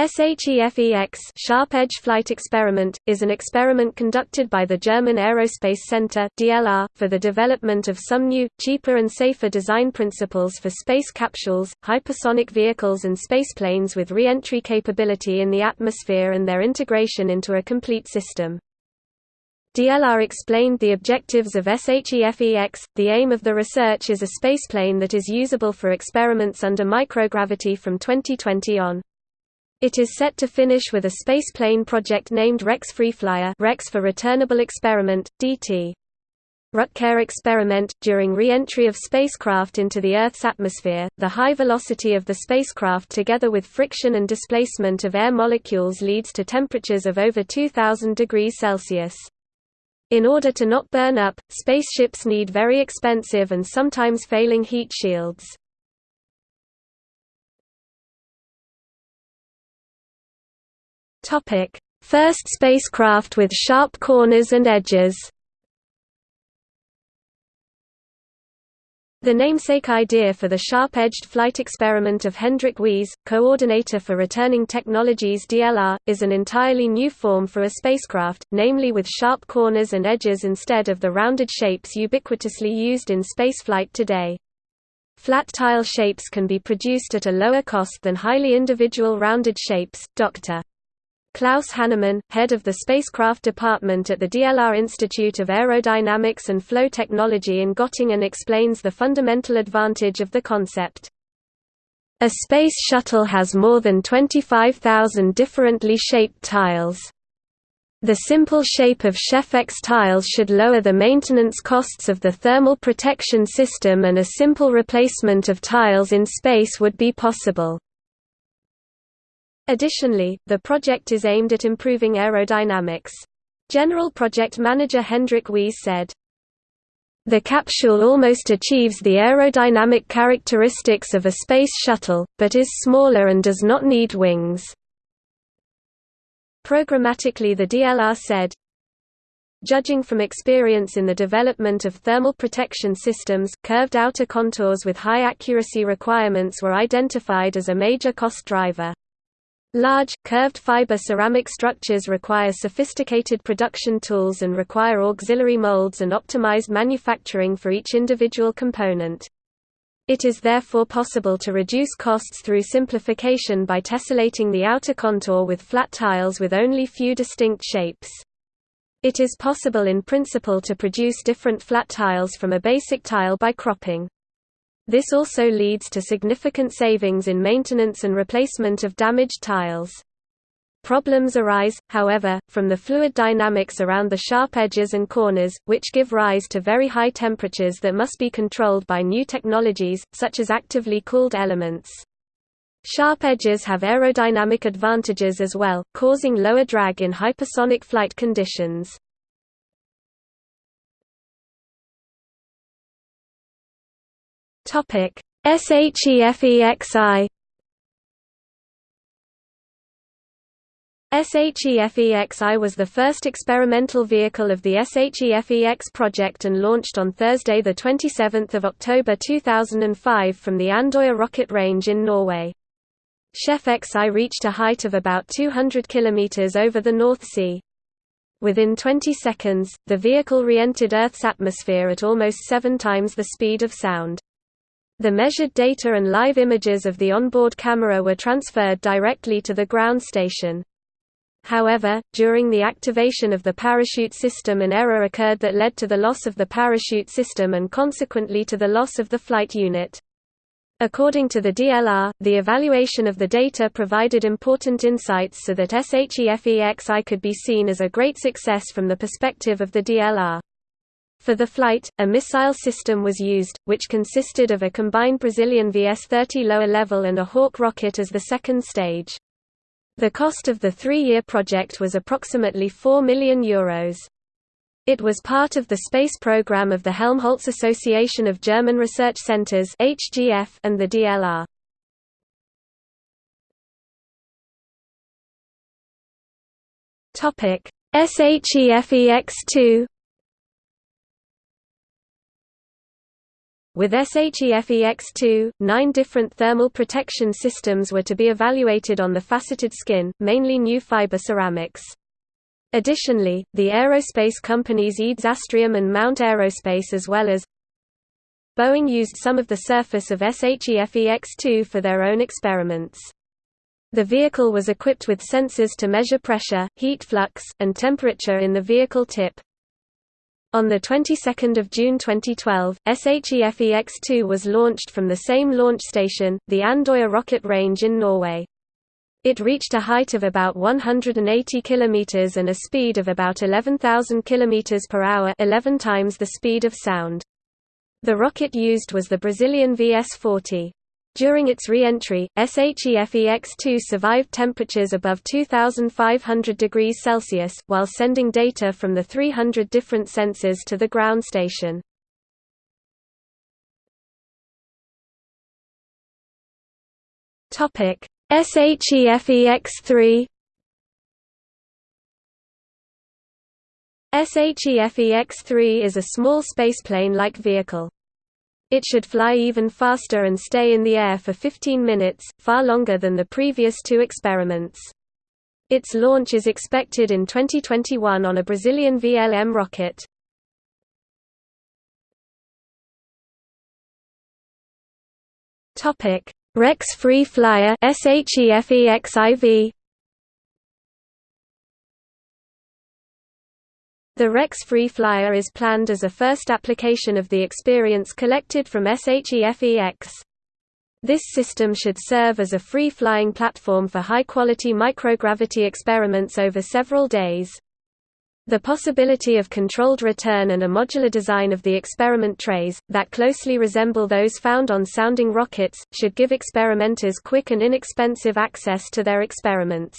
SHEFEX Sharp Edge Flight Experiment, is an experiment conducted by the German Aerospace Center DLR, for the development of some new, cheaper and safer design principles for space capsules, hypersonic vehicles and spaceplanes with re-entry capability in the atmosphere and their integration into a complete system. DLR explained the objectives of SHEFEX. The aim of the research is a spaceplane that is usable for experiments under microgravity from 2020 on. It is set to finish with a spaceplane project named Rex Freeflyer Rex for Returnable Experiment, DT. Rutker experiment During re-entry of spacecraft into the Earth's atmosphere, the high velocity of the spacecraft together with friction and displacement of air molecules leads to temperatures of over 2000 degrees Celsius. In order to not burn up, spaceships need very expensive and sometimes failing heat shields. Topic: First spacecraft with sharp corners and edges. The namesake idea for the sharp-edged flight experiment of Hendrik Weihs, coordinator for Returning Technologies DLR, is an entirely new form for a spacecraft, namely with sharp corners and edges instead of the rounded shapes ubiquitously used in spaceflight today. Flat tile shapes can be produced at a lower cost than highly individual rounded shapes. Dr. Klaus Hannemann, head of the spacecraft department at the DLR Institute of Aerodynamics and Flow Technology in Göttingen explains the fundamental advantage of the concept. A space shuttle has more than 25,000 differently shaped tiles. The simple shape of SHEFEX tiles should lower the maintenance costs of the thermal protection system and a simple replacement of tiles in space would be possible. Additionally, the project is aimed at improving aerodynamics. General Project Manager Hendrik Weihs said, the capsule almost achieves the aerodynamic characteristics of a space shuttle, but is smaller and does not need wings. Programmatically the DLR said, Judging from experience in the development of thermal protection systems, curved outer contours with high accuracy requirements were identified as a major cost driver. Large, curved fiber ceramic structures require sophisticated production tools and require auxiliary molds and optimized manufacturing for each individual component. It is therefore possible to reduce costs through simplification by tessellating the outer contour with flat tiles with only few distinct shapes. It is possible in principle to produce different flat tiles from a basic tile by cropping. This also leads to significant savings in maintenance and replacement of damaged tiles. Problems arise, however, from the fluid dynamics around the sharp edges and corners, which give rise to very high temperatures that must be controlled by new technologies, such as actively cooled elements. Sharp edges have aerodynamic advantages as well, causing lower drag in hypersonic flight conditions. Topic: SHEFEXI SHEFEXI was the first experimental vehicle of the SHEFEX project and launched on Thursday 27 October 2005 from the Andøya rocket range in Norway. SHEFEXI reached a height of about 200 km over the North Sea. Within 20 seconds, the vehicle re-entered Earth's atmosphere at almost seven times the speed of sound. The measured data and live images of the onboard camera were transferred directly to the ground station. However, during the activation of the parachute system an error occurred that led to the loss of the parachute system and consequently to the loss of the flight unit. According to the DLR, the evaluation of the data provided important insights so that SHEFEXI could be seen as a great success from the perspective of the DLR. For the flight, a missile system was used, which consisted of a combined Brazilian VS-30 lower level and a Hawk rocket as the second stage. The cost of the three-year project was approximately €4 million. Euros. It was part of the space program of the Helmholtz Association of German Research Centers and the DLR. SHEFEX2 With SHEFEX2, nine different thermal protection systems were to be evaluated on the faceted skin, mainly new fiber ceramics. Additionally, the aerospace companies EADS Astrium and Mount Aerospace as well as Boeing used some of the surface of SHEFEX2 for their own experiments. The vehicle was equipped with sensors to measure pressure, heat flux, and temperature in the vehicle tip. On the 22nd of June 2012, SHEFEX2 was launched from the same launch station, the Andøya rocket range in Norway. It reached a height of about 180 km and a speed of about 11,000 km per hour 11 times the speed of sound. The rocket used was the Brazilian VS-40. During its re-entry, SHEFEX-2 survived temperatures above 2500 degrees Celsius, while sending data from the 300 different sensors to the ground station. SHEFEX-3 SHEFEX-3 is a small spaceplane-like vehicle. It should fly even faster and stay in the air for 15 minutes, far longer than the previous two experiments. Its launch is expected in 2021 on a Brazilian VLM rocket. Rex Free Flyer SHEFEXIV The Rex Free Flyer is planned as a first application of the experience collected from SHEFEX. This system should serve as a free-flying platform for high-quality microgravity experiments over several days. The possibility of controlled return and a modular design of the experiment trays, that closely resemble those found on sounding rockets, should give experimenters quick and inexpensive access to their experiments.